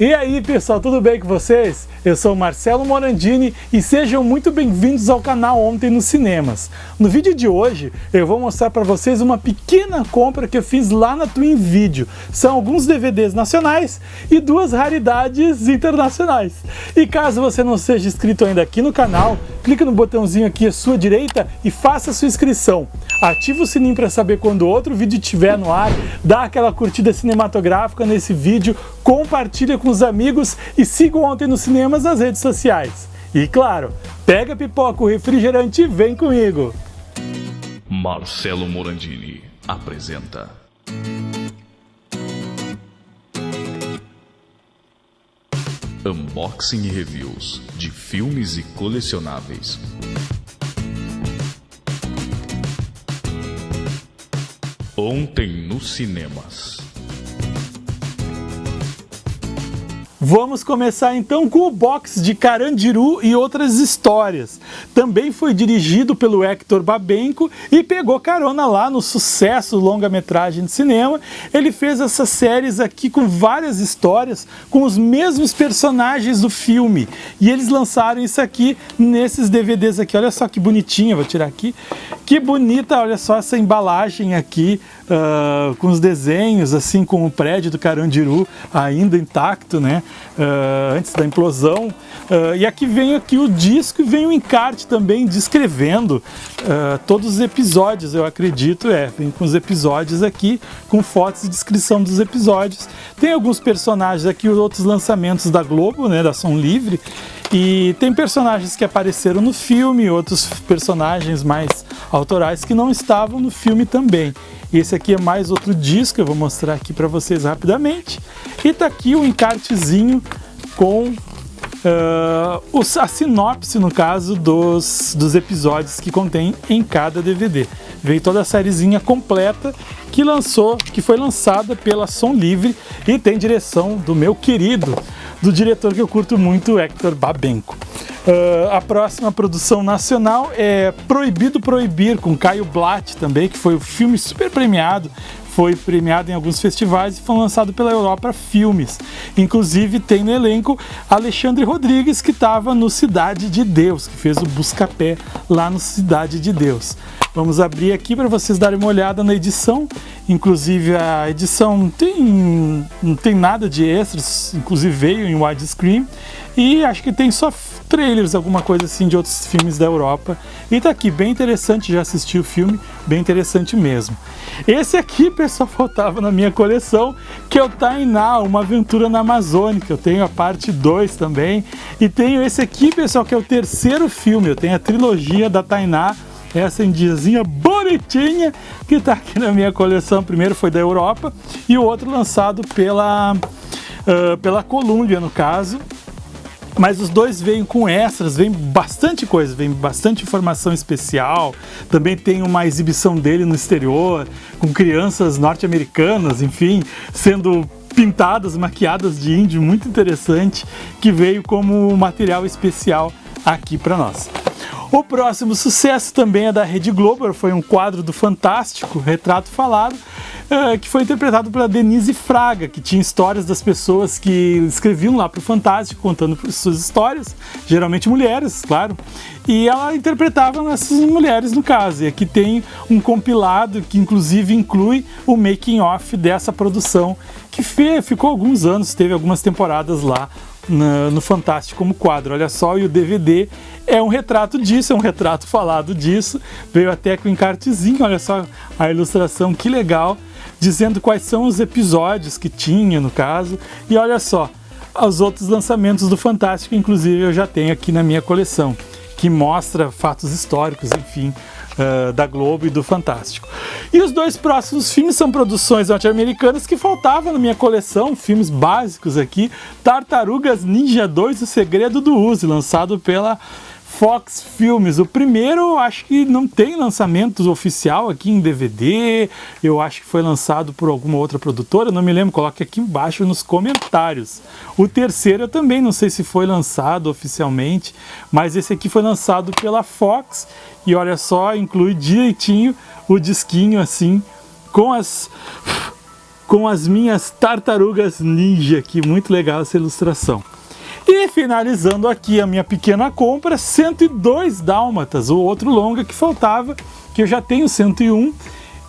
E aí pessoal, tudo bem com vocês? Eu sou Marcelo Morandini e sejam muito bem-vindos ao canal Ontem nos Cinemas. No vídeo de hoje eu vou mostrar para vocês uma pequena compra que eu fiz lá na Twin Video. São alguns DVDs nacionais e duas raridades internacionais. E caso você não seja inscrito ainda aqui no canal, clique no botãozinho aqui à sua direita e faça sua inscrição. Ative o sininho para saber quando outro vídeo estiver no ar, dá aquela curtida cinematográfica nesse vídeo, compartilha com os amigos e siga Ontem nos Cinemas nas redes sociais. E claro, pega pipoca, o refrigerante e vem comigo! Marcelo Morandini apresenta Unboxing e Reviews de filmes e colecionáveis. Ontem nos cinemas. Vamos começar então com o box de Carandiru e outras histórias. Também foi dirigido pelo Hector Babenco e pegou carona lá no sucesso longa-metragem de cinema. Ele fez essas séries aqui com várias histórias, com os mesmos personagens do filme. E eles lançaram isso aqui nesses DVDs aqui. Olha só que bonitinha, vou tirar aqui. Que bonita, olha só essa embalagem aqui, uh, com os desenhos, assim, com o prédio do Carandiru ainda intacto, né? Uh, antes da implosão. Uh, e aqui vem aqui o disco e vem o encarte também descrevendo uh, todos os episódios, eu acredito, é, vem com os episódios aqui, com fotos e descrição dos episódios. Tem alguns personagens aqui, outros lançamentos da Globo, né, da Som Livre, e tem personagens que apareceram no filme, outros personagens mais autorais que não estavam no filme também. Esse aqui é mais outro disco, eu vou mostrar aqui para vocês rapidamente. E tá aqui o encartezinho com uh, a sinopse, no caso, dos, dos episódios que contém em cada DVD. Veio toda a sériezinha completa que lançou, que foi lançada pela Som Livre e tem direção do meu querido, do diretor que eu curto muito, Hector Babenco. Uh, a próxima produção nacional é Proibido Proibir, com Caio Blatt também, que foi um filme super premiado, foi premiado em alguns festivais e foi lançado pela Europa Filmes. Inclusive tem no elenco Alexandre Rodrigues, que estava no Cidade de Deus, que fez o Buscapé lá no Cidade de Deus. Vamos abrir aqui para vocês darem uma olhada na edição. Inclusive a edição não tem, não tem nada de extras, inclusive veio em widescreen. E acho que tem só trailers, alguma coisa assim de outros filmes da Europa. E tá aqui, bem interessante, já assisti o filme, bem interessante mesmo. Esse aqui, pessoal, faltava na minha coleção, que é o Tainá, Uma Aventura na Amazônica. Eu tenho a parte 2 também. E tenho esse aqui, pessoal, que é o terceiro filme. Eu tenho a trilogia da Tainá, essa indiazinha bonitinha que está aqui na minha coleção. Primeiro foi da Europa e o outro lançado pela, uh, pela Columbia, no caso. Mas os dois vêm com extras, vem bastante coisa, vem bastante informação especial. Também tem uma exibição dele no exterior, com crianças norte-americanas, enfim, sendo pintadas, maquiadas de índio, muito interessante, que veio como material especial aqui para nós. O próximo sucesso também é da Rede Globo, foi um quadro do Fantástico, Retrato Falado, eh, que foi interpretado pela Denise Fraga, que tinha histórias das pessoas que escreviam lá para o Fantástico, contando suas histórias, geralmente mulheres, claro, e ela interpretava essas mulheres no caso. E aqui tem um compilado que inclusive inclui o making off dessa produção, que ficou alguns anos, teve algumas temporadas lá no, no Fantástico como quadro. Olha só, e o DVD é um retrato disso, é um retrato falado disso. Veio até com encartezinho, olha só a ilustração, que legal, dizendo quais são os episódios que tinha no caso. E olha só, os outros lançamentos do Fantástico, inclusive eu já tenho aqui na minha coleção, que mostra fatos históricos, enfim, uh, da Globo e do Fantástico. E os dois próximos filmes são produções norte-americanas que faltavam na minha coleção, filmes básicos aqui, Tartarugas Ninja 2, O Segredo do Uzi, lançado pela Fox Filmes. O primeiro acho que não tem lançamento oficial aqui em DVD, eu acho que foi lançado por alguma outra produtora, não me lembro, coloque aqui embaixo nos comentários. O terceiro eu também não sei se foi lançado oficialmente, mas esse aqui foi lançado pela Fox e olha só, inclui direitinho o disquinho assim, com as com as minhas tartarugas ninja, que muito legal essa ilustração. E finalizando aqui a minha pequena compra, 102 dálmatas, o outro longa que faltava, que eu já tenho 101,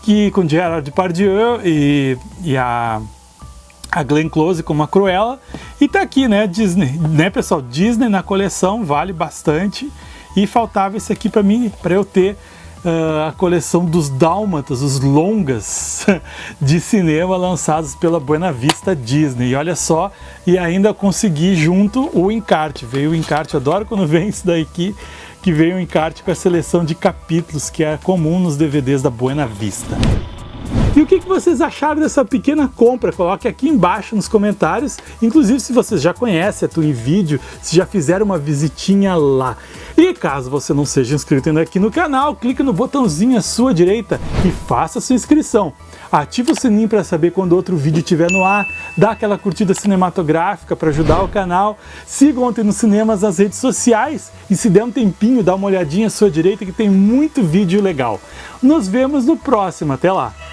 que com Gerard Depardieu e, e a, a Glenn Close como a Cruella. E tá aqui, né, Disney, né pessoal, Disney na coleção, vale bastante. E faltava esse aqui para mim, para eu ter uh, a coleção dos Dálmatas, os longas de cinema lançados pela Buena Vista Disney. E olha só, e ainda consegui junto o encarte. Veio o encarte, adoro quando vem isso daqui, que veio o encarte com a seleção de capítulos que é comum nos DVDs da Buena Vista. E o que, vocês acharam dessa pequena compra? Coloque aqui embaixo nos comentários. Inclusive se vocês já conhecem a Twin Video, se já fizeram uma visitinha lá. E caso você não seja inscrito ainda aqui no canal, clique no botãozinho à sua direita e faça sua inscrição. Ative o sininho para saber quando outro vídeo estiver no ar, dá aquela curtida cinematográfica para ajudar o canal, siga ontem nos cinemas nas redes sociais e se der um tempinho, dá uma olhadinha à sua direita que tem muito vídeo legal. Nos vemos no próximo, até lá!